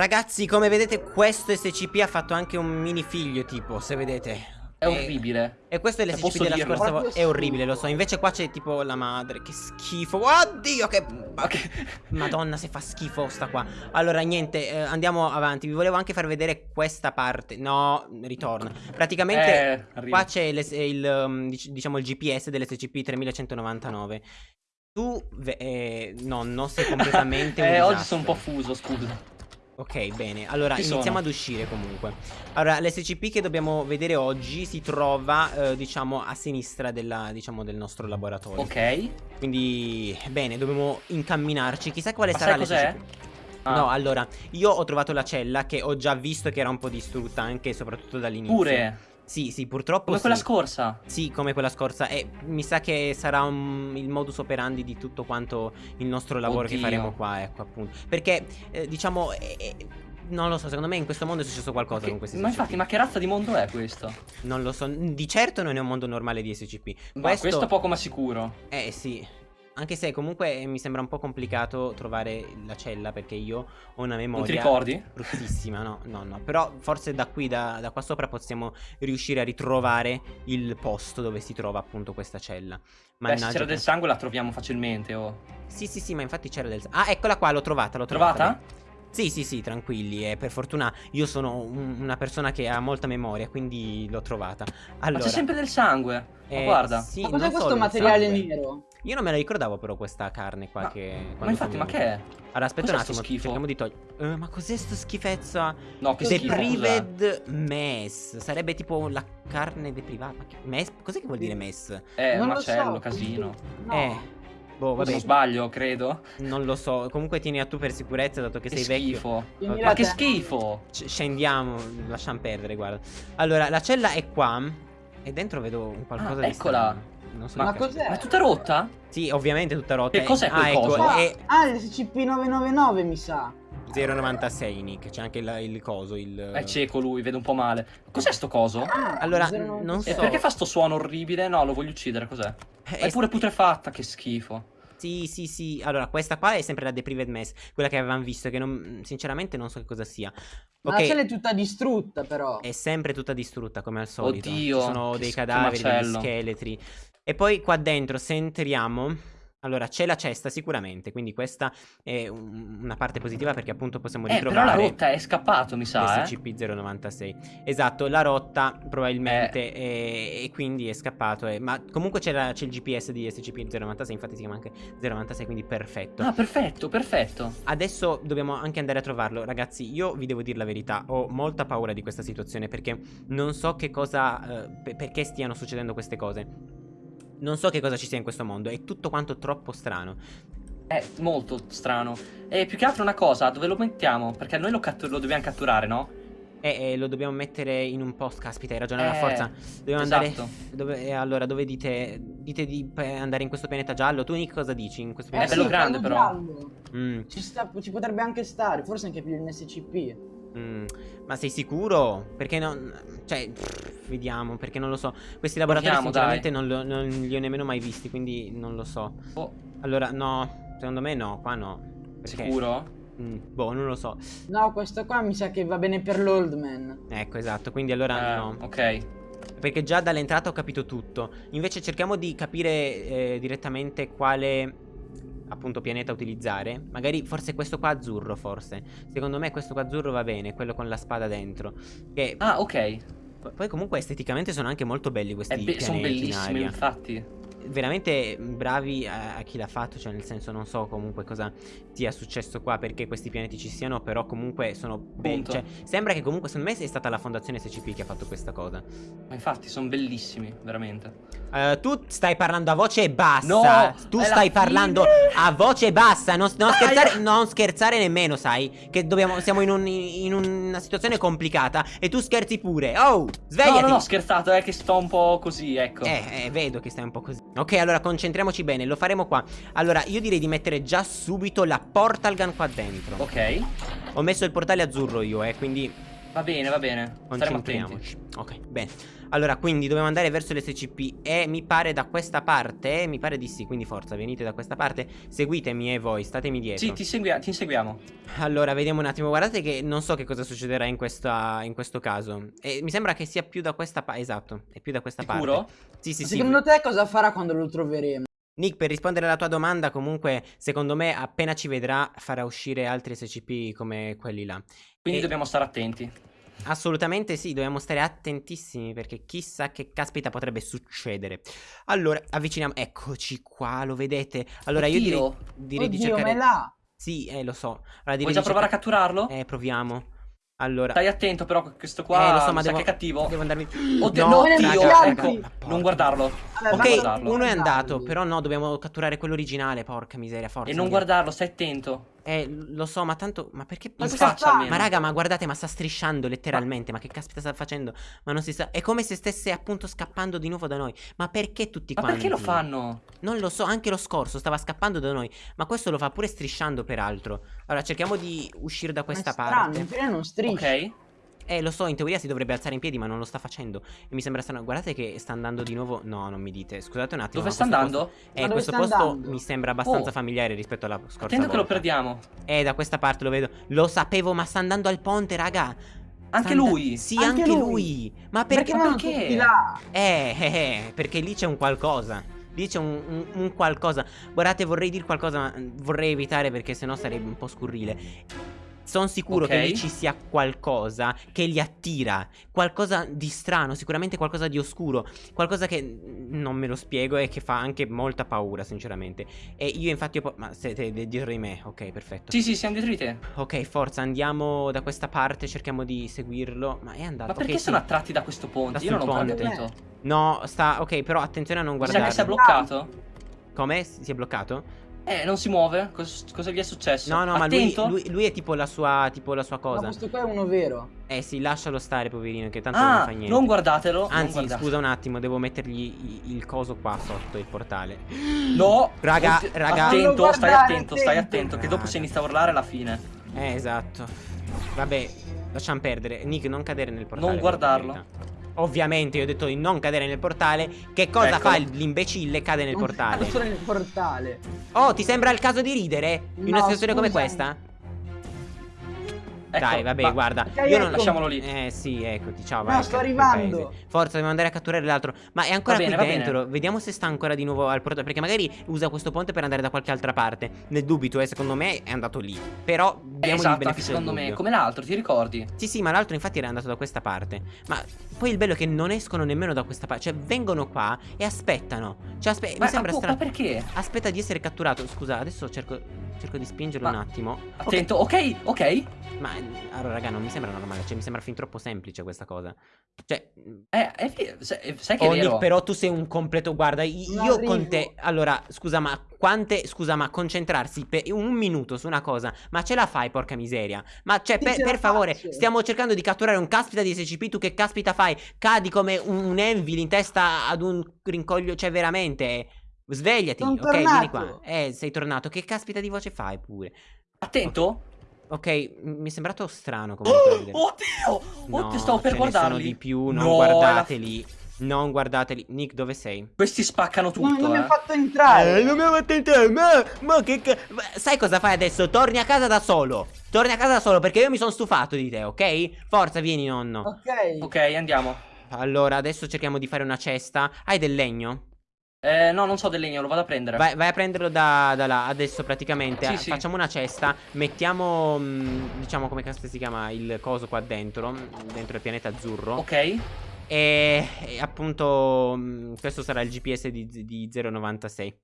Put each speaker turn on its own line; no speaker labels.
Ragazzi, come vedete, questo SCP ha fatto anche un mini figlio, tipo, se vedete.
È orribile.
E questo è l'SCP della
dirlo?
scorsa volta. È orribile, lo so. Invece qua c'è tipo la madre. Che schifo. Oddio, che... Madonna, se fa schifo sta qua. Allora, niente, eh, andiamo avanti. Vi volevo anche far vedere questa parte. No, ritorna. Praticamente...
Eh.
Qua c'è il, um, dic- diciamo il GPS dell'SCP 3199. Tu, eh, nonno, sei completamente un
Eh, oggi
disastro.
sono un po' fuso, scusa.
Ok, bene. Allora,
Ci
iniziamo
sono.
ad uscire comunque. Allora, l'SCP che dobbiamo vedere oggi si trova, eh, diciamo, a sinistra della, diciamo, del nostro laboratorio.
Ok.
Quindi, bene, dobbiamo incamminarci. Chissà quale
Ma
sarà l'SCP.
Ah,
No, allora, io ho trovato la cella che ho già visto che era un po' distrutta anche e soprattutto dall'inizio.
Pure.
Sì, sì, purtroppo
Come
sì.
quella scorsa.
Sì, come quella scorsa. E mi sa che sarà un- il modus operandi di tutto quanto il nostro lavoro che
Oddio.
faremo qua, ecco, appunto. Perché, eh, diciamo, eh, eh, non lo so, secondo me in questo mondo è successo qualcosa
Che-
con questi
ma
SCP.
infatti, ma che razza di mondo è questo?
Non lo so, di certo non è un mondo normale di SCP.
Ma questo, poco ma sicuro.
Eh sì. Anche se comunque mi sembra un po' complicato trovare la cella perché io ho una memoria
Non ti ricordi?
bruttissima, no, no, no. Però forse da qui, da, da qua sopra possiamo riuscire a ritrovare il posto dove si trova appunto questa cella.
Beh, se
Mannaggia
c'era
che-
del sangue la troviamo facilmente, oh.
Sì, sì, sì, ma infatti c'era del... Ah, eccola qua, l'ho trovata, l'ho trovata.
Trovata?
beh. Sì, sì, sì, tranquilli. E per fortuna io sono un- una persona che ha molta memoria, quindi l'ho trovata. Allora,
Ma c'è sempre del sangue. Ma
eh,
guarda.
sì,
Ma cos'è questo materiale
sangue.
nero?
Io non me la ricordavo però questa carne qua
Ma-
che...
Ma infatti, ma che è?
Allora, aspetta un attimo,
schifo?
cerchiamo di togliere... ma cos'è sto schifezza?
No, che schifo?
Deprived mess. Sarebbe tipo la carne deprivata. Mess? Cos'è che vuol dire mess?
Eh,
Non
macello,
so.
casino.
No.
Eh... Boh,
Se
vabbè,
non sbaglio, credo.
non lo so. Comunque tieni a tu per sicurezza, dato che,
Che
sei vecchio.
schifo.
Ma
che schifo.
C- scendiamo, lasciamo perdere, guarda. Allora, la cella è qua. E dentro vedo un qualcosa
Ah,
di
eccola.
strano. Non so
Ma cos'è?
Ma è tutta rotta?
Sì, ovviamente tutta rotta.
Che cos'è quel
ah, ecco,
coso?
Ah,
è
ah, il SCP-999 mi sa.
096 Nick, c'è anche il, il coso, il...
È cieco lui, vede un po' male. Cos'è sto coso?
Ah,
Allora,
096.
non
E
so.
perché fa sto suono orribile? No, lo voglio uccidere, cos'è?
Eh,
È pure putrefatta, che schifo.
Sì, sì, sì. Allora, questa qua è sempre la Deprived Mess, quella che avevamo visto, che non, sinceramente non so che cosa sia.
Ma
Ok,
la cella è tutta distrutta però.
è sempre tutta distrutta come al solito.
Oddio,
Ci sono dei cadaveri, degli scheletri. E poi qua dentro, se entriamo... Allora, c'è la cesta sicuramente, quindi questa è un- una parte positiva perché appunto possiamo
Eh, però
ritrovare...
la rotta è scappato, mi sa, eh.
SCP-096 Esatto, la rotta probabilmente e, e quindi è scappato eh. Ma comunque c'era- c'è il GPS di SCP-096 Infatti si chiama anche 096 quindi perfetto
Ah, perfetto, perfetto.
Adesso dobbiamo anche andare a trovarlo Ragazzi, io vi devo dire la verità Ho molta paura di questa situazione Perché non so che cosa eh, pe- Perché stiano succedendo queste cose non so che cosa ci sia in questo mondo, è tutto quanto troppo strano.
È molto strano. E più che altro una cosa, dove lo mettiamo? Perché noi lo, cattu- lo dobbiamo catturare, no?
E, e lo dobbiamo mettere in un post, caspita, hai ragione, la
Eh,
forza. Dobbiamo
esatto.
andare. Dove, e allora, dove dite? Dite di andare in questo pianeta giallo? Tu, Nick, cosa dici? In questo
Eh,
È
pianeta
bello
sì,
grande,
quello
però.
Mm,
Ci, sta- ci potrebbe anche stare, forse anche più in SCP.
mm. Ma sei sicuro? Perché non. Cioè, pff, vediamo, perché non lo so. Questi laboratori,
Proviamo,
sinceramente, non, lo- non li ho nemmeno mai visti, quindi non lo so.
Oh,
Allora, no, secondo me no, qua no. Perché,
sicuro?
Mm, boh, non lo so.
No, questo qua mi sa che va bene per l'old man.
Ecco, esatto, quindi allora
Eh,
no.
Ok.
Perché già dall'entrata ho capito tutto. Invece cerchiamo di capire eh, direttamente quale appunto pianeta utilizzare. Magari forse questo qua azzurro, forse. Secondo me questo qua azzurro va bene, quello con la spada dentro. Che
Ah, ok.
Poi comunque esteticamente sono anche molto belli questi
È be- sono bellissimi, infatti.
Veramente bravi a, a chi l'ha fatto, cioè nel senso non so comunque cosa sia successo qua perché questi pianeti ci siano, però comunque sono belli. Cioè, sembra che comunque secondo me sia stata la fondazione SCP che ha fatto questa cosa.
Ma infatti, sono bellissimi, veramente.
Eh, tu stai parlando a voce bassa.
No,
tu stai
fine.
parlando a voce bassa. Non, non scherzare, non scherzare nemmeno, sai. Che dobbiamo, siamo in, un- in una situazione complicata. E tu scherzi pure. Oh, svegliati.
No, no, no, ho scherzato, è che sto un po' così, ecco.
Eh, eh, vedo che stai un po' così. Ok, allora concentriamoci bene. Lo faremo qua. Allora, io direi di mettere già subito la portal gun qua dentro.
Ok.
Ho messo il portale azzurro io, eh. Quindi
Va bene, va bene.
Concentriamoci. Ok, bene. Allora, quindi dobbiamo andare verso l'SCP e mi pare da questa parte, mi pare di sì, quindi forza, venite da questa parte, seguitemi e voi, statemi dietro.
Sì, ti, segui- ti inseguiamo.
Allora, vediamo un attimo, guardate che non so che cosa succederà in, questa, in questo caso. E mi sembra che sia più da questa parte, esatto, è più da questa
Sicuro?
parte. Sì, sì,
Ma
sì.
Secondo te cosa farà quando lo troveremo?
Nick, per rispondere alla tua domanda, comunque, secondo me, appena ci vedrà, farà uscire altri SCP come quelli là.
Quindi
E-
dobbiamo stare attenti.
Assolutamente sì, dobbiamo stare attentissimi perché chissà che caspita potrebbe succedere. Allora, avviciniamo. Eccoci qua, lo vedete? Allora, io direi,
Oddio.
direi di
Oddio, ma
cercare.
è là.
Sì, eh, lo so. Allora,
Vuoi
di
già provare a
cercare-
catturarlo?
Eh, proviamo. Allora.
Stai attento però questo qua
Eh, lo so, ma devo-
che è cattivo.
Devo andarmi.
Oddio,
no,
no,
raga,
ecco.
Ma.
Non guardarlo. Non
Ok,
guardarlo.
uno è andato, però no, dobbiamo catturare quello originale, porca miseria, forza.
E non guardarlo, stai attento.
Eh, lo so, ma tanto. Ma perché
In faccia
fa?
almeno.
Ma raga, ma guardate, ma sta strisciando letteralmente. Ma, che caspita sta facendo? Ma non si sa. È come se stesse appunto scappando di nuovo da noi. Ma perché tutti
Ma
quanti?
perché lo fanno?
Non lo so, anche lo scorso stava scappando da noi. Ma questo lo fa pure strisciando, peraltro. Allora, cerchiamo di uscire da
Ma è
questa
strano,
parte.
non striscia.
Ok.
Eh, lo so, in teoria si dovrebbe alzare in piedi, ma non lo sta facendo. E mi sembra strano. Guardate che sta andando di nuovo. No, non mi dite. Scusate un attimo.
Dove
ma
sta andando?
posto- Eh,
Ma dove
questo posto
andando?
mi sembra abbastanza
Oh.
familiare rispetto alla scorsa
Attento che lo
volta.
perdiamo.
Eh, da questa parte lo vedo. Lo sapevo, ma sta andando al ponte, raga.
Anche lui.
Sì,
Anche
anche,
lui.
lui. Ma perché?
vanno
perché?
tutti là?
Eh, eh, eh, perché lì c'è un qualcosa. Lì c'è un, un- un qualcosa. Guardate, vorrei dire qualcosa, ma mm, vorrei evitare perché sennò sarebbe un po' scurrile. Sono sicuro che
Ok.
lì ci sia qualcosa che li attira. Qualcosa di strano, sicuramente qualcosa di oscuro. Qualcosa che non me lo spiego e che fa anche molta paura, sinceramente. E io infatti ho... Ma siete dietro di me, ok, perfetto.
Sì, sì, siamo dietro di te.
Ok, forza, andiamo da questa parte, cerchiamo di seguirlo. Ma è andato.
Ma perché
ok,
sono
sì.
attratti da questo ponte?
Da
Io non
sul
ho
ponte.
capito.
No, sta. Ok, però attenzione a non
Mi sa
guardare.
che si è bloccato.
Come? Si è bloccato?
Eh, non si muove. Cos- cosa gli è successo?
No, no, ma lui,
Attento.
lui, lui è tipo la sua. Tipo la sua
Ma
cosa.
questo qua è uno vero.
Eh sì, lascialo stare, poverino, che tanto non
Ah,
fa niente.
non guardatelo. non
Anzi,
guardate.
scusa un attimo, devo mettergli il coso qua sotto il portale.
No.
Raga,
Oddio,
raga.
Attento,
Non lo
stai
guardare,
attento, stai
attento.
attento. Che dopo se inizia a urlare è la fine.
Eh, esatto. Vabbè, lasciamo perdere. Nick, non cadere nel portale.
Non
per
guardarlo.
Ovviamente, io ho detto di non cadere nel portale. Che cosa
Eccolo.
fa l'imbecille? Cade nel
Non
portale.
stanno nel portale.
Oh, ti sembra il caso di ridere? In una situazione come
scusami.
questa?
Ecco,
Dai, vabbè,
va.
guarda.
Ok,
io non
ecco.
Lasciamolo lì.
Eh sì, eccoti, ciao,
No,
vai.
sto arrivando.
Forza, dobbiamo andare a catturare l'altro. Ma è ancora
Va
qui
bene.
dentro. Vediamo se sta ancora di nuovo al portale. Perché magari usa questo ponte per andare da qualche altra parte. Nel dubito, eh, secondo me è andato lì. Però
Eh,
diamogli il
esatto, anche
beneficio
secondo me. Come l'altro, ti ricordi?
Sì, sì, ma l'altro infatti era andato da questa parte. Ma poi il bello è che non escono nemmeno da questa parte. Cioè, vengono qua e aspettano. Cioè, aspe-
Ma,
mi sembra strano.
ma perché?
Aspetta di essere catturato. Scusa, adesso cerco, cerco di spingerlo
Ma-
un attimo.
Attento, ok, ok.
Ma allora, raga, non mi sembra normale. Cioè, mi sembra fin troppo semplice questa cosa. Cioè,
Eh, è vero, sai, sai che
oh,
è vero.
Nick, però tu sei un completo. Guarda, i-
Non
io
arrivo.
con te. Allora, scusa, ma quante. Scusa, ma concentrarsi per un minuto su una cosa. Ma ce la fai, porca miseria. Ma cioè, per, per favore,
faccio.
stiamo cercando di catturare un caspita di SCP. Tu che caspita fai? Cadi come un, un Envil in testa ad un rincoglio. Cioè, veramente. Svegliati,
Sono
ok? Vieni
tornato.
qua. Eh, sei tornato. Che caspita di voce fai pure?
Attento.
Ok, mi è sembrato strano comunque.
Oh, oddio!
No,
Oddio, stavo per
ce ne sono
guardarli.
di più, non
No,
guardateli. Non guardateli. Nick, dove sei?
Questi spaccano tutto,
non non mi
eh.
ha fatto entrare.
non mi ha fatto entrare. Ma, ma che ca- ma Sai cosa fai adesso? Torni a casa da solo. Torni a casa da solo perché io mi sono stufato di te, ok? Forza, vieni, nonno.
Ok.
Ok, andiamo.
Allora, adesso cerchiamo di fare una cesta. Hai del legno?
Eh, no, non so del legno, lo vado a prendere.
Vai, vai a prenderlo da, da là. Adesso praticamente
Sì,
eh,
sì.
facciamo una cesta. Mettiamo, mh, diciamo, come cazzo si chiama il coso qua dentro. mh, Dentro il pianeta azzurro.
Ok.
E, e appunto, mh, questo sarà il GPS di, di 096.